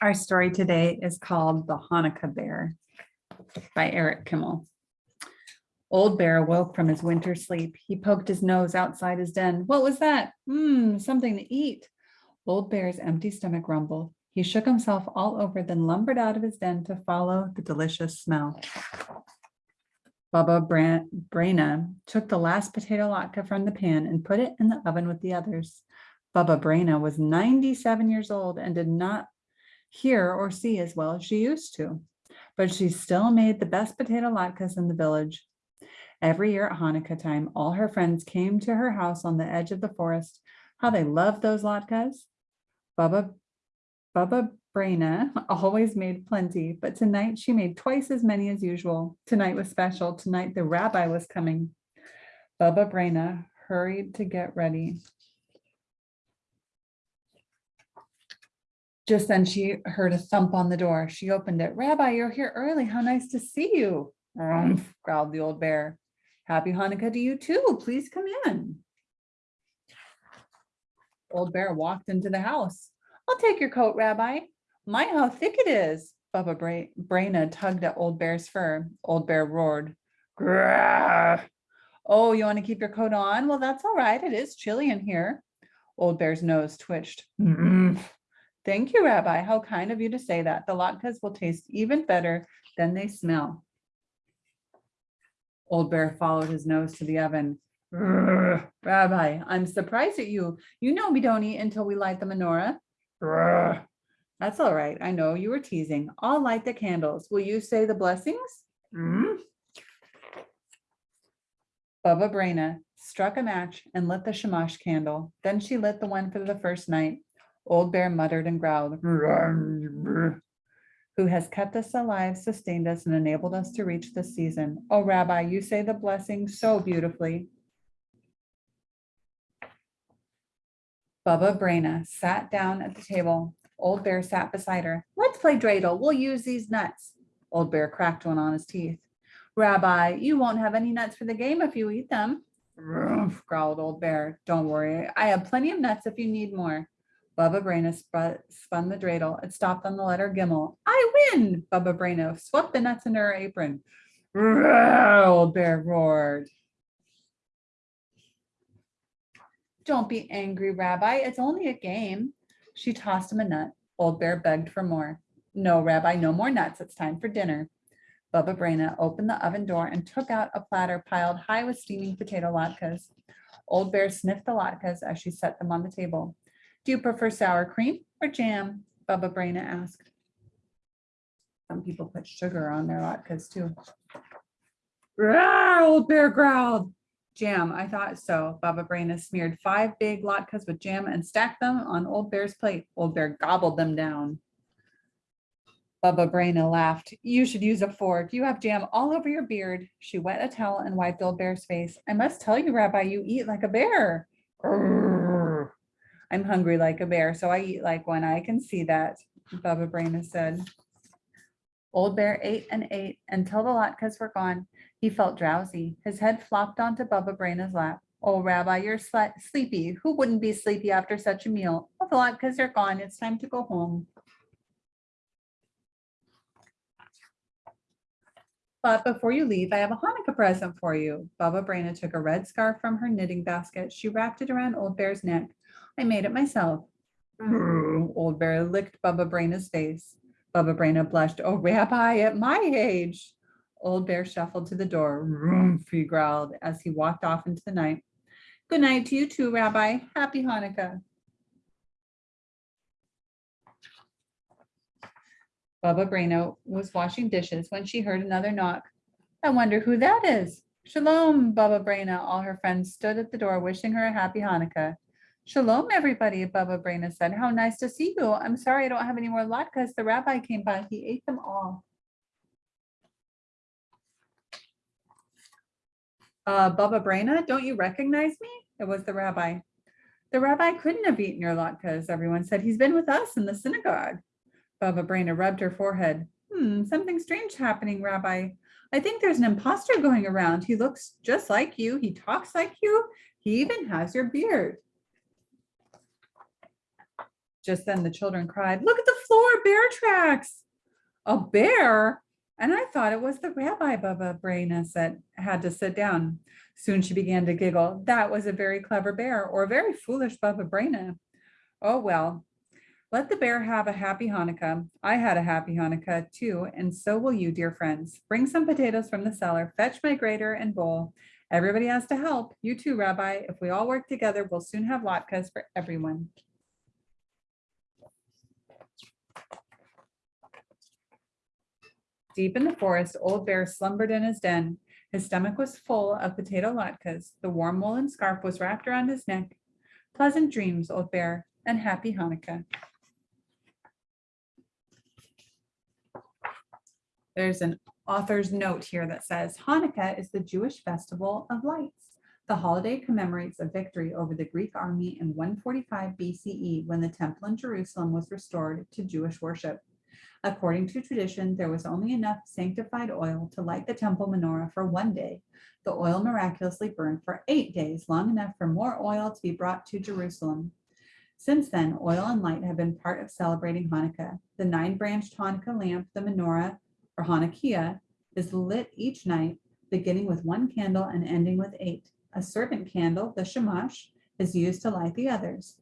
Our story today is called The Hanukkah Bear by Eric Kimmel. Old Bear awoke from his winter sleep. He poked his nose outside his den. What was that? Hmm, something to eat. Old Bear's empty stomach rumbled. He shook himself all over, then lumbered out of his den to follow the delicious smell. Baba Bran- Brana took the last potato latke from the pan and put it in the oven with the others. Baba Brana was 97 years old and did not hear or see as well as she used to, but she still made the best potato latkes in the village. Every year at Hanukkah time, all her friends came to her house on the edge of the forest. How they loved those latkes. Baba, Baba Brana always made plenty, but tonight she made twice as many as usual. Tonight was special. Tonight the rabbi was coming. Baba Brana hurried to get ready. Just then she heard a thump on the door. She opened it. Rabbi, you're here early. How nice to see you. "Rumph," growled the old bear. Happy Hanukkah to you too. Please come in. Old bear walked into the house. I'll take your coat, Rabbi. My, how thick it is. Baba Bra- Brana tugged at old bear's fur. Old bear roared. "Grrrr." Oh, you want to keep your coat on? Well, that's all right. It is chilly in here. Old bear's nose twitched. "Mm, Thank you, Rabbi. How kind of you to say that. The latkes will taste even better than they smell. Old Bear followed his nose to the oven. Rabbi, I'm surprised at you. You know we don't eat until we light the menorah. "Grr." That's all right. I know you were teasing. I'll light the candles. Will you say the blessings? "Mm." Baba Brana struck a match and lit the shamash candle. Then she lit the one for the first night. Old Bear muttered and growled, "Who has kept us alive, sustained us, and enabled us to reach this season. Oh, Rabbi, you say the blessing so beautifully. Baba Brana sat down at the table. Old Bear sat beside her. Let's play dreidel. We'll use these nuts. Old Bear cracked one on his teeth. Rabbi, you won't have any nuts for the game if you eat them. Growled Old Bear. Don't worry, I have plenty of nuts if you need more. Baba Brana sp- spun the dreidel. It stopped on the letter Gimel. I win! Baba Brana swept the nuts into her apron. "Roar," Old Bear roared. Don't be angry, Rabbi. It's only a game. She tossed him a nut. Old Bear begged for more. No, Rabbi, no more nuts. It's time for dinner. Baba Brana opened the oven door and took out a platter piled high with steaming potato latkes. Old Bear sniffed the latkes as she set them on the table. Do you prefer sour cream or jam? Baba Brana asked. Some people put sugar on their latkes too. "Rawr," Old Bear growled. Jam, I thought so. Baba Brana smeared five big latkes with jam and stacked them on Old Bear's plate. Old Bear gobbled them down. Baba Brana laughed. You should use a fork. You have jam all over your beard. She wet a towel and wiped Old Bear's face. I must tell you, Rabbi, you eat like a bear. "Grrr." I'm hungry like a bear, so I eat like one. I can see that, Baba Brana said. Old Bear ate and ate until the latkes were gone. He felt drowsy. His head flopped onto Baba Brana's lap. Oh, Rabbi, you're sleepy. Who wouldn't be sleepy after such a meal? Well, the latkes are gone. It's time to go home. But before you leave, I have a Hanukkah present for you. Baba Brana took a red scarf from her knitting basket. She wrapped it around Old Bear's neck. I made it myself. Mm-hmm. "Grr," Old Bear licked Baba Brana's face. Baba Brana blushed. Oh, Rabbi, at my age. Old Bear shuffled to the door. He growled as he walked off into the night. Good night to you too, Rabbi. Happy Hanukkah. Baba Brana was washing dishes when she heard another knock. I wonder who that is. Shalom, Baba Brana. All her friends stood at the door wishing her a happy Hanukkah. Shalom, everybody, Baba Brana said. How nice to see you. I'm sorry I don't have any more latkes. The rabbi came by. He ate them all. Uh, Baba Brana, don't you recognize me? It was the rabbi. The rabbi couldn't have eaten your latkes, everyone said. He's been with us in the synagogue. Baba Brana rubbed her forehead. Hmm, something strange happening, Rabbi. I think there's an imposter going around. He looks just like you. He talks like you. He even has your beard. Just then the children cried, look at the floor, bear tracks. A bear? And I thought it was the rabbi Baba Braina that had to sit down. Soon she began to giggle. That was a very clever bear or a very foolish Baba Braina. Oh, well, let the bear have a happy Hanukkah. I had a happy Hanukkah too, and so will you, dear friends. Bring some potatoes from the cellar, fetch my grater and bowl. Everybody has to help. You too, Rabbi. If we all work together, we'll soon have latkes for everyone. Deep in the forest, Old Bear slumbered in his den. His stomach was full of potato latkes. The warm woolen scarf was wrapped around his neck. Pleasant dreams, Old Bear, and happy Hanukkah. There's an author's note here that says Hanukkah is the Jewish festival of lights. The holiday commemorates a victory over the Greek army in 145 BCE when the temple in Jerusalem was restored to Jewish worship. According to tradition, there was only enough sanctified oil to light the temple menorah for one day. The oil miraculously burned for eight days, long enough for more oil to be brought to Jerusalem. Since then, oil and light have been part of celebrating Hanukkah. The nine-branched Hanukkah lamp, the menorah, or hanukkiah, is lit each night, beginning with one candle and ending with eight. A servant candle, the shamash, is used to light the others.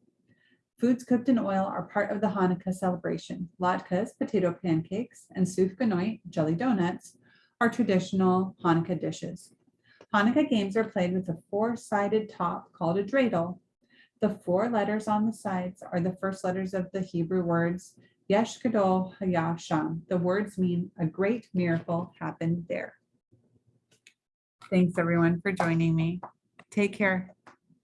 Foods cooked in oil are part of the Hanukkah celebration. Latkes, potato pancakes, and sufganiyot, jelly donuts, are traditional Hanukkah dishes. Hanukkah games are played with a four-sided top called a dreidel. The four letters on the sides are the first letters of the Hebrew words Nes Gadol Haya Sham. The words mean a great miracle happened there. Thanks everyone for joining me. Take care.